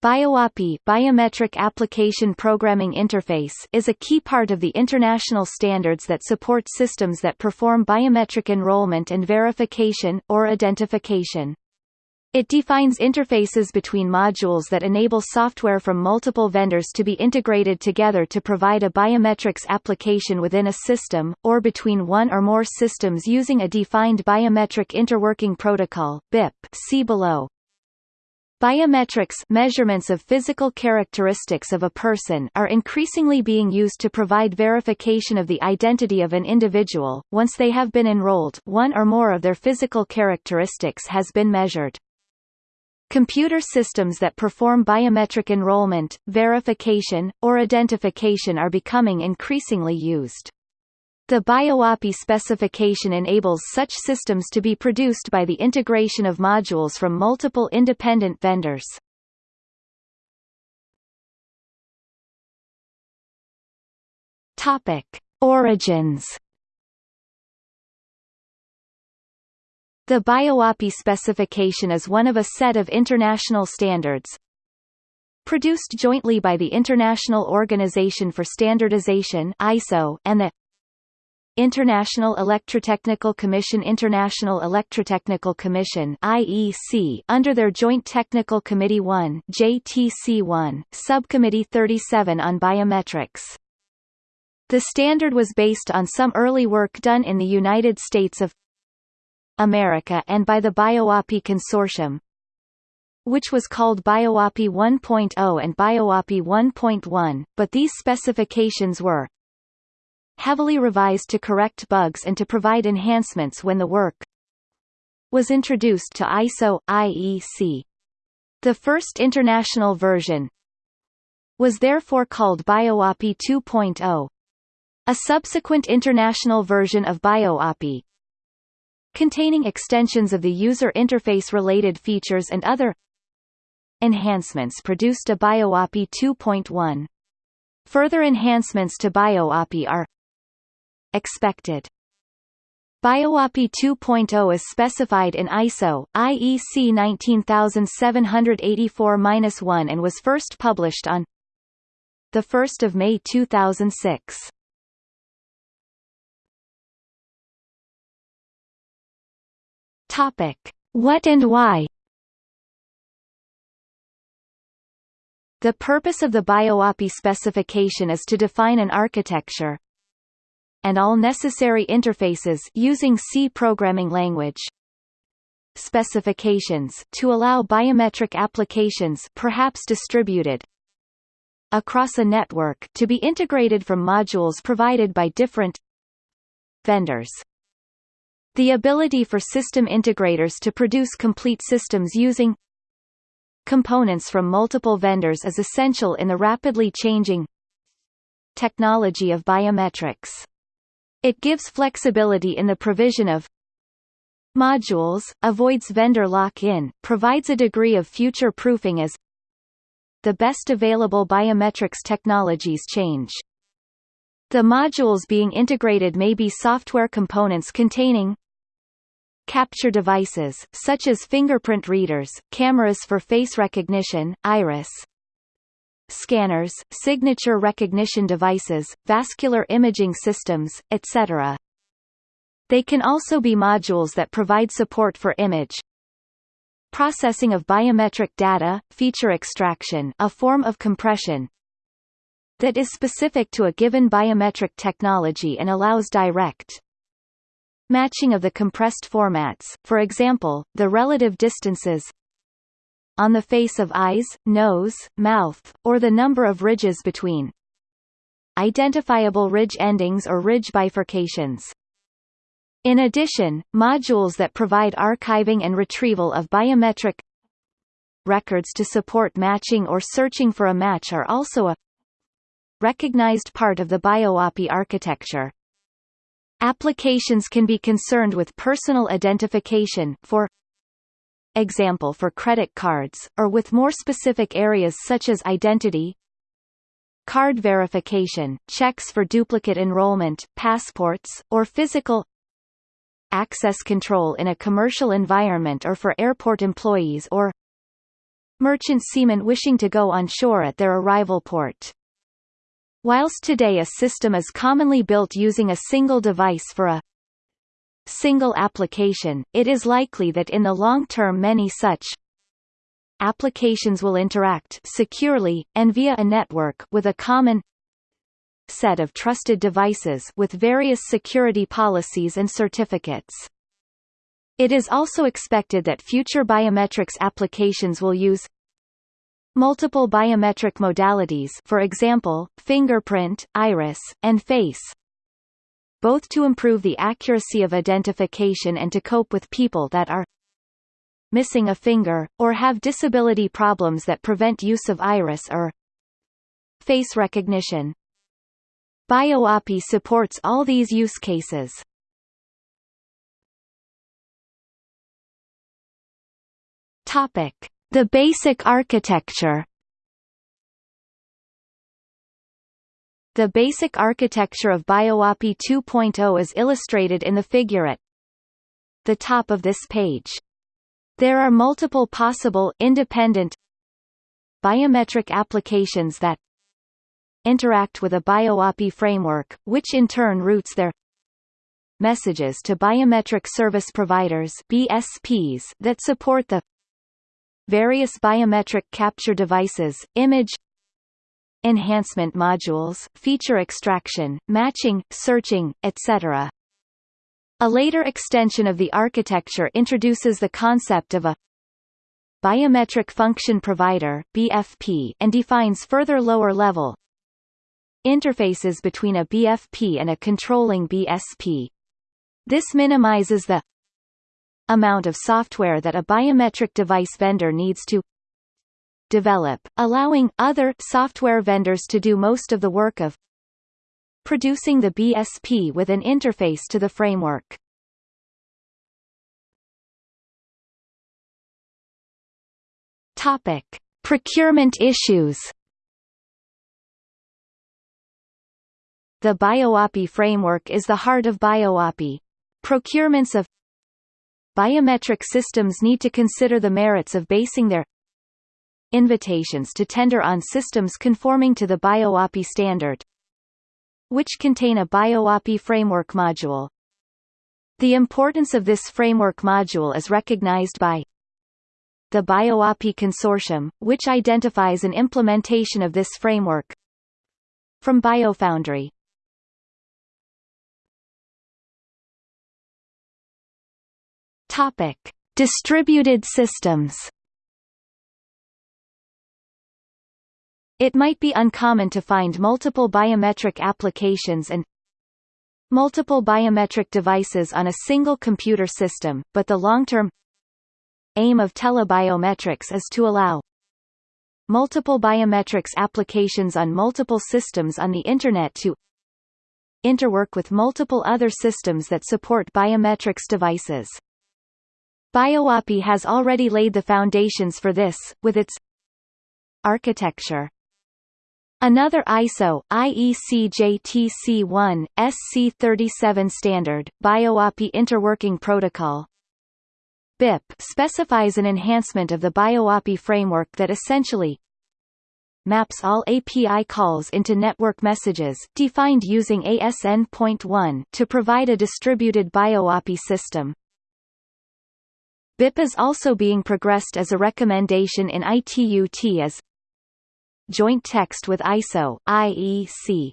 BioAPI Biometric Application Programming Interface is a key part of the international standards that support systems that perform biometric enrollment and verification, or identification. It defines interfaces between modules that enable software from multiple vendors to be integrated together to provide a biometrics application within a system, or between one or more systems using a defined biometric interworking protocol BIP see below. Biometrics measurements of physical characteristics of a person are increasingly being used to provide verification of the identity of an individual. Once they have been enrolled, one or more of their physical characteristics has been measured. Computer systems that perform biometric enrollment, verification, or identification are becoming increasingly used. The BioAPI specification enables such systems to be produced by the integration of modules from multiple independent vendors. Topic: Origins. The BioAPI specification is one of a set of international standards, produced jointly by the International Organization for Standardization ISO and the International Electrotechnical Commission International Electrotechnical Commission IEC under their Joint Technical Committee 1 JTC1, Subcommittee 37 on Biometrics. The standard was based on some early work done in the United States of America and by the BioAPI Consortium, which was called BioAPI 1.0 and BioAPI 1.1, but these specifications were heavily revised to correct bugs and to provide enhancements when the work was introduced to ISO IEC. The first international version was therefore called BioAPI 2.0. A subsequent international version of BioAPI containing extensions of the user interface related features and other enhancements produced a BioAPI 2.1. Further enhancements to BioAPI are expected. BioAPI 2.0 is specified in ISO, IEC 19784-1 and was first published on 1 May 2006. Topic. What and why The purpose of the BioAPI specification is to define an architecture, and all necessary interfaces using C programming language specifications to allow biometric applications perhaps distributed across a network to be integrated from modules provided by different vendors. The ability for system integrators to produce complete systems using components from multiple vendors is essential in the rapidly changing technology of biometrics. It gives flexibility in the provision of modules, avoids vendor lock-in, provides a degree of future proofing as the best available biometrics technologies change. The modules being integrated may be software components containing capture devices, such as fingerprint readers, cameras for face recognition, iris, scanners, signature recognition devices, vascular imaging systems, etc. They can also be modules that provide support for image processing of biometric data, feature extraction a form of compression that is specific to a given biometric technology and allows direct matching of the compressed formats, for example, the relative distances on the face of eyes, nose, mouth, or the number of ridges between identifiable ridge endings or ridge bifurcations. In addition, modules that provide archiving and retrieval of biometric records to support matching or searching for a match are also a recognized part of the BioAPI architecture. Applications can be concerned with personal identification for example for credit cards, or with more specific areas such as identity, card verification, checks for duplicate enrollment, passports, or physical access control in a commercial environment or for airport employees or merchant seamen wishing to go on shore at their arrival port. Whilst today a system is commonly built using a single device for a single application, it is likely that in the long term many such applications will interact securely, and via a network with a common set of trusted devices with various security policies and certificates. It is also expected that future biometrics applications will use multiple biometric modalities for example, fingerprint, iris, and face, both to improve the accuracy of identification and to cope with people that are missing a finger, or have disability problems that prevent use of iris or face recognition. BioAPI supports all these use cases. Topic: The basic architecture. The basic architecture of BioAPI 2.0 is illustrated in the figure at the top of this page. There are multiple possible independent biometric applications that interact with a BioAPI framework, which in turn routes their messages to biometric service providers BSPs that support the various biometric capture devices, image enhancement modules, feature extraction, matching, searching, etc. A later extension of the architecture introduces the concept of a biometric function provider BFP and defines further lower level interfaces between a BFP and a controlling BSP. This minimizes the amount of software that a biometric device vendor needs to develop, allowing other software vendors to do most of the work of producing the BSP with an interface to the framework. Topic: Procurement issues. The BioAPI framework is the heart of BioAPI. Procurements of biometric systems need to consider the merits of basing their invitations to tender on systems conforming to the BioAPI standard, which contain a BioAPI framework module. The importance of this framework module is recognized by the BioAPI Consortium, which identifies an implementation of this framework from BioFoundry. Topic: Distributed systems. It might be uncommon to find multiple biometric applications and multiple biometric devices on a single computer system, but the long-term aim of telebiometrics is to allow multiple biometrics applications on multiple systems on the Internet to interwork with multiple other systems that support biometrics devices. BioAPI has already laid the foundations for this, with its architecture. Another ISO, IEC JTC1, SC37 standard, BioAPI Interworking Protocol, BIP specifies an enhancement of the BioAPI framework that essentially maps all API calls into network messages, defined using ASN.1, to provide a distributed BioAPI system. BIP is also being progressed as a recommendation in ITU-T as joint text with ISO IEC